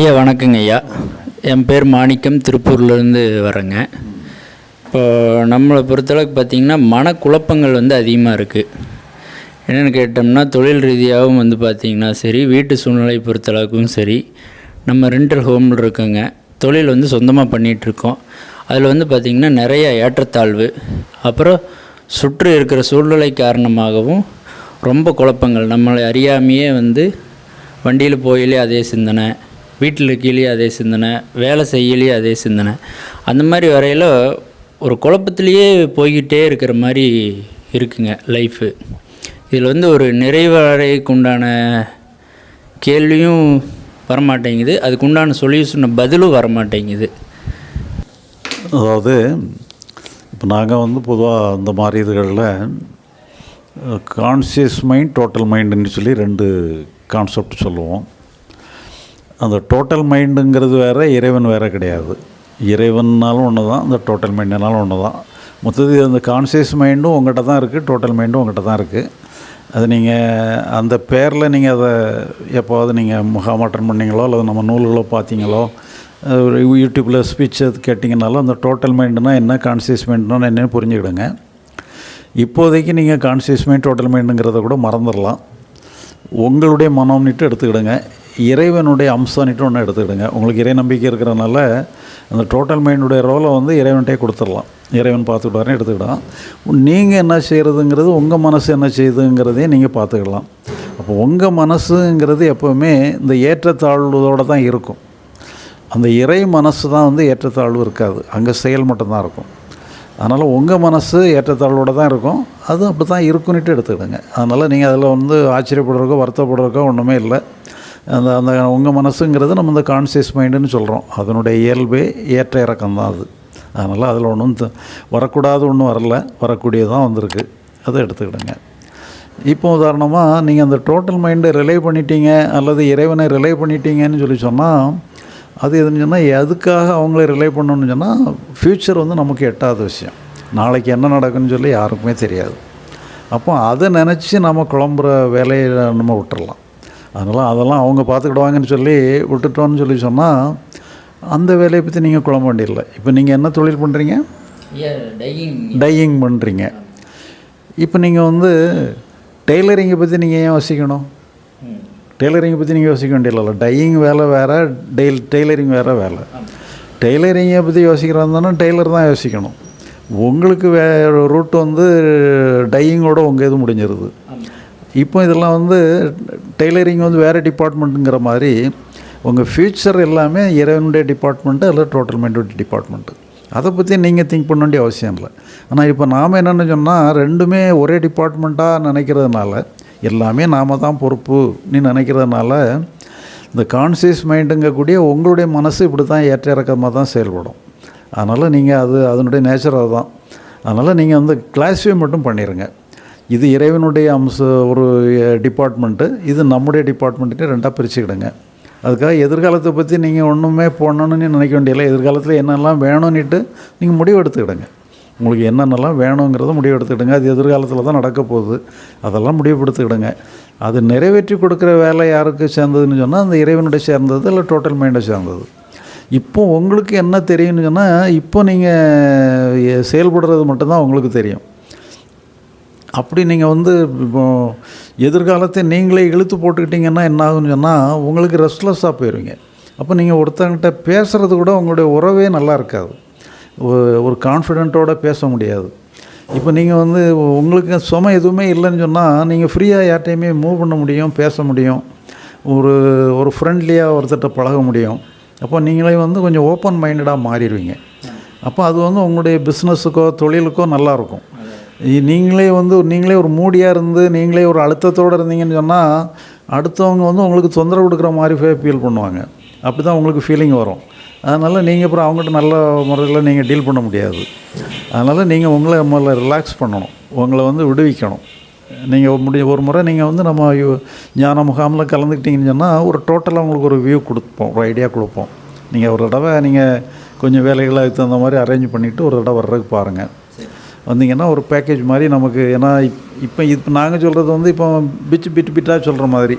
ஐயா வணக்கங்க ஐயா. என் பேர் மாணிக்கம் திருப்பூர்லேருந்து வரேங்க. இப்போ நம்மளை பொறுத்தளவுக்கு பார்த்திங்கன்னா மனக்குழப்பங்கள் வந்து அதிகமாக இருக்குது என்னென்னு கேட்டோம்னா தொழில் ரீதியாகவும் வந்து பார்த்திங்கன்னா சரி வீட்டு சூழ்நிலை பொறுத்தளவுக்கும் சரி நம்ம ரெண்டல் ஹோமில் இருக்கோங்க. தொழில் வந்து சொந்தமாக பண்ணிகிட்ருக்கோம். அதில் வந்து பார்த்திங்கன்னா நிறைய ஏற்றத்தாழ்வு. அப்புறம் சுற்றி இருக்கிற சூழ்நிலை காரணமாகவும் ரொம்ப குழப்பங்கள். நம்மளை அறியாமையே வந்து வண்டியில் போயிலே அதே சிந்தனை. வீட்டில் இருக்கையிலேயே அதே சிந்தனை வேலை செய்யலையே அதே சிந்தனை. அந்த மாதிரி வரையில் ஒரு குழப்பத்திலேயே போய்கிட்டே இருக்கிற மாதிரி இருக்குங்க லைஃபு இதில் வந்து ஒரு நிறைவடைக்கு உண்டான கேள்வியும் வரமாட்டேங்குது. அதுக்கு உண்டான சொல்யூஷன் பதிலும் வரமாட்டேங்குது. அதாவது இப்போ நாங்கள் வந்து பொதுவாக அந்த மாதிரி இதுகளில் கான்சியஸ் மைண்ட் டோட்டல் மைண்டுன்னு சொல்லி ரெண்டு கான்செப்ட் சொல்லுவோம். அந்த டோட்டல் மைண்டுங்கிறது வேறு இறைவன் வேறு கிடையாது. இறைவன்னாலும் ஒன்று தான் அந்த டோட்டல் மைண்டுனாலும் ஒன்று தான் மொத்தத்தில் அந்த கான்சியஸ் மைண்டும் உங்கள்கிட்ட தான் இருக்குது டோட்டல் மைண்டும் உங்கள்கிட்ட தான் இருக்குது அது நீங்கள் அந்த பேரில் நீங்கள் அதை எப்போவது நீங்கள் முகாமாற்றம் பண்ணீங்களோ அல்லது நம்ம நூல்களோ பார்த்தீங்களோ ஒரு யூடியூப்பில் ஸ்பீச் அது கேட்டிங்கனாலும் அந்த டோட்டல் மைண்டுனால் என்ன கான்சியஸ் மைண்டுனா என்னன்னு புரிஞ்சுக்கிடுங்க. இப்போதைக்கு நீங்கள் கான்சியஸ் மைண்ட் டோட்டல் மைண்டுங்கிறத கூட மறந்துடலாம். உங்களுடைய மனம்னுட்டு எடுத்துக்கிடுங்க. இறைவனுடைய அம்சம்னுட்டு ஒன்று எடுத்துக்கிடுங்க. உங்களுக்கு இறை நம்பிக்கை இருக்கிறனால அந்த டோட்டல் மைண்டுடைய ரோலை வந்து இறைவன்கிட்டே கொடுத்துடலாம். இறைவன் பார்த்துக்கிட்டாருன்னு எடுத்துக்கிடலாம். நீங்கள் என்ன செய்கிறதுங்கிறது உங்கள் மனசு என்ன செய்யுதுங்கிறதையும் நீங்கள் பார்த்துக்கலாம் அப்போ உங்கள் மனசுங்கிறது எப்போவுமே இந்த ஏற்றத்தாழ்வோடு தான் இருக்கும். அந்த இறை மனசு தான் வந்து ஏற்றத்தாழ்வு இருக்காது. அங்கே செயல் மட்டும்தான் இருக்கும். அதனால் உங்கள் மனசு ஏற்றத்தாழ்வோடு தான் இருக்கும். அது அப்படி தான் இருக்குன்னுட்டு எடுத்துக்கிடுங்க. அதனால் நீங்கள் அதில் வந்து ஆச்சரியப்படுறக்கோ வருத்தப்படுறக்கோ ஒன்றுமே இல்லை. அந்த அந்த உங்கள் மனசுங்கிறது நம்ம இந்த கான்சியஸ் மைண்டுன்னு சொல்கிறோம் அதனுடைய இயல்பே ஏற்ற இறக்கம் தான் அது. அதனால் அதில் ஒன்றும் த- வரக்கூடாது ஒன்றும் வரல. வரக்கூடியதான் வந்திருக்கு. அதை எடுத்துக்கிடுங்க. இப்போ உதாரணமாக நீங்கள் அந்த டோட்டல் மைண்டை ரிலே பண்ணிட்டீங்க அல்லது இறைவனை ரிலே பண்ணிட்டீங்கன்னு சொல்லி சொன்னால் அது எதுன்னு சொன்னால் எதுக்காக அவங்கள ரிலே பண்ணணும்னு சொன்னால் ஃப்யூச்சர் வந்து நமக்கு எட்டாத விஷயம். நாளைக்கு என்ன நடக்குன்னு சொல்லி யாருக்குமே தெரியாது. அப்போ அதை நினச்சி நம்ம குழம்புற வேலையை நம்ம விட்டுறலாம். அதனால் அதெல்லாம் அவங்க பார்த்துக்கிடுவாங்கன்னு சொல்லி விட்டுட்டோன்னு சொல்லி சொன்னால் அந்த வேலையை பற்றி நீங்கள் குழம்ப வேண்டியதில்லை. இப்போ நீங்கள் என்ன தொழில் பண்ணுறீங்க டையிங் பண்ணுறீங்க இப்போ நீங்கள் வந்து டெய்லரிங்கை பற்றி நீங்கள் ஏன் யோசிக்கணும்? டெய்லரிங்கை பற்றி நீங்கள் யோசிக்க வேண்டியதில்ல. டையிங் வேலை வேறு டெய்ல் டெய்லரிங் வேறு வேலை. டெய்லரிங்கை பற்றி யோசிக்கிறாங்கன்னா டெய்லர் தான் யோசிக்கணும். உங்களுக்கு வே ரூட் வந்து டையிங்கோட உங்கள் இது முடிஞ்சிருது. இப்போ இதெல்லாம் வந்து டெய்லரிங் வந்து வேறு டிபார்ட்மெண்ட்டுங்கிற மாதிரி உங்கள் ஃப்யூச்சர் எல்லாமே இறைவனுடைய டிபார்ட்மெண்ட்டு அல்லது டோட்டல் மைண்டோட டிபார்ட்மெண்ட்டு. அதை பற்றி நீங்கள் திங்க் பண்ண வேண்டிய அவசியம் இல்லை. ஆனால் இப்போ நாம் என்னென்னு சொன்னால் ரெண்டுமே ஒரே டிபார்ட்மெண்ட்டாக நினைக்கிறதுனால எல்லாமே நாம தான் பொறுப்பு நீ நினைக்கிறதுனால இந்த கான்சியஸ் மைண்டுங்கக்கூடிய உங்களுடைய மனசு இப்படி தான் ஏற்ற இறக்கமாக தான் செயல்படும். அதனால் நீங்கள் அது அதனுடைய நேச்சர் அதுதான். அதனால் நீங்கள் வந்து கிளாஸிஃபை மட்டும் பண்ணிடுங்க இது இறைவனுடைய அம்ச ஒரு டிபார்ட்மெண்ட்டு இது நம்முடைய டிபார்ட்மெண்ட்டு ரெண்டாக பிரிச்சுக்கிடுங்க. அதுக்காக எதிர்காலத்தை பற்றி நீங்கள் ஒன்றுமே போடணும்னு நினைக்க வேண்டியதில்லை. எதிர்காலத்தில் என்னெல்லாம் வேணும்னுட்டு நீங்கள் முடிவு எடுத்துக்கிடுங்க உங்களுக்கு என்னென்னலாம் வேணுங்கிறத முடிவு எடுத்துக்கிடுங்க அது எதிர்காலத்தில் தான் நடக்க போகுது. அதெல்லாம் முடிவுபடுத்துக்கிடுங்க. அது நிறைவேற்றி கொடுக்குற வேலை யாருக்கு சேர்ந்ததுன்னு சொன்னால் அந்த இறைவனுடைய சேர்ந்தது இல்லை டோட்டல் மைண்டை சேர்ந்தது. இப்போ உங்களுக்கு என்ன தெரியும்னு சொன்னால் இப்போ நீங்கள் செயல்படுறது மட்டும்தான் உங்களுக்கு தெரியும். அப்படி நீங்கள் வந்து இப்போ எதிர்காலத்தை நீங்களே இழுத்து போட்டுக்கிட்டீங்கன்னா என்ன ஆகுன்னு சொன்னால் உங்களுக்கு ரெஸ்ட்லெஸ்ஸாக போயிடுவீங்க அப்போ நீங்கள் ஒருத்தங்கிட்ட பேசுகிறது கூட உங்களுடைய உறவே நல்லா இருக்காது. ஒரு கான்ஃபிடென்ட்டோடு பேச முடியாது. இப்போ நீங்கள் வந்து உங்களுக்கு சுமை எதுவுமே இல்லைன்னு சொன்னால் நீங்கள் ஃப்ரீயாக யார்ட்டையுமே மூவ் பண்ண முடியும் பேச முடியும். ஒரு ஒரு ஃப்ரெண்ட்லியாக ஒருத்தர்கிட்ட பழக முடியும். அப்போ நீங்களே வந்து கொஞ்சம் ஓப்பன் மைண்டடாக மாறிடுவீங்க. அப்போ அது வந்து உங்களுடைய பிஸ்னஸுக்கோ தொழிலுக்கோ நல்லாயிருக்கும் நீங்களே வந்து நீங்களே ஒரு மூடியாக இருந்து நீங்களே ஒரு அழுத்தத்தோடு இருந்தீங்கன்னு சொன்னால் அடுத்தவங்க வந்து உங்களுக்கு தொந்தரவு கொடுக்குற மாதிரி ஃபீல் பண்ணுவாங்க. அப்படி தான் உங்களுக்கு ஃபீலிங் வரும். அதனால் நீங்கள் அப்புறம் அவங்ககிட்ட நல்ல முறையில் நீங்கள் டீல் பண்ண முடியாது. அதனால் நீங்கள் உங்களை முதல்ல ரிலாக்ஸ் பண்ணணும். உங்களை வந்து விடுவிக்கணும். நீங்கள் முடிய ஒரு முறை நீங்கள் வந்து நம்ம ஞான முகாமில் கலந்துக்கிட்டீங்கன்னு சொன்னால் ஒரு டோட்டலாக உங்களுக்கு ஒரு வியூ கொடுப்போம். ஒரு ஐடியா கொடுப்போம். நீங்கள் ஒரு தடவை நீங்கள் கொஞ்சம் வேலைகளை அதுக்கு தகுந்த மாதிரி அரேஞ்ச் பண்ணிவிட்டு ஒரு தடவை வர்றதுக்கு பாருங்கள் வந்தீங்கன்னா ஒரு பேக்கேஜ் மாதிரி நமக்கு ஏன்னா இப் இப்போ இப்போ நாங்கள் சொல்கிறது வந்து இப்போ பிச்சு பிட்டு பிட்டாக சொல்கிற மாதிரி.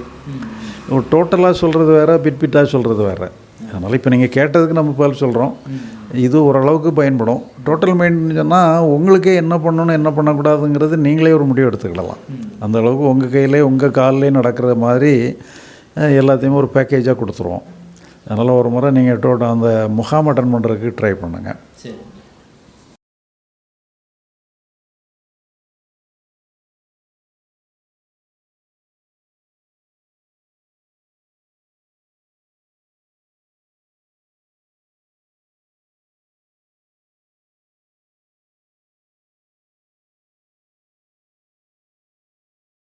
ஒரு டோட்டலாக சொல்கிறது வேறு பிட் பிட்டாக சொல்கிறது வேறு. அதனால் இப்போ நீங்கள் கேட்டதுக்கு நம்ம பதில் சொல்கிறோம் இது ஓரளவுக்கு பயன்படும். டோட்டல் மைண்ட்னு சொன்னால் உங்களுக்கே என்ன பண்ணணும் என்ன பண்ணக்கூடாதுங்கிறது நீங்களே ஒரு முடிவு எடுத்துக்கிடலாம். அந்த அளவுக்கு உங்கள் கையிலே உங்கள் காலிலே நடக்கிற மாதிரி எல்லாத்தையுமே ஒரு பேக்கேஜாக கொடுத்துருவோம். அதனால் ஒரு முறை நீங்கள் டோட்டல் அந்த முகாம் அட்டன் பண்ணுறதுக்கு ட்ரை பண்ணுங்கள் சரி.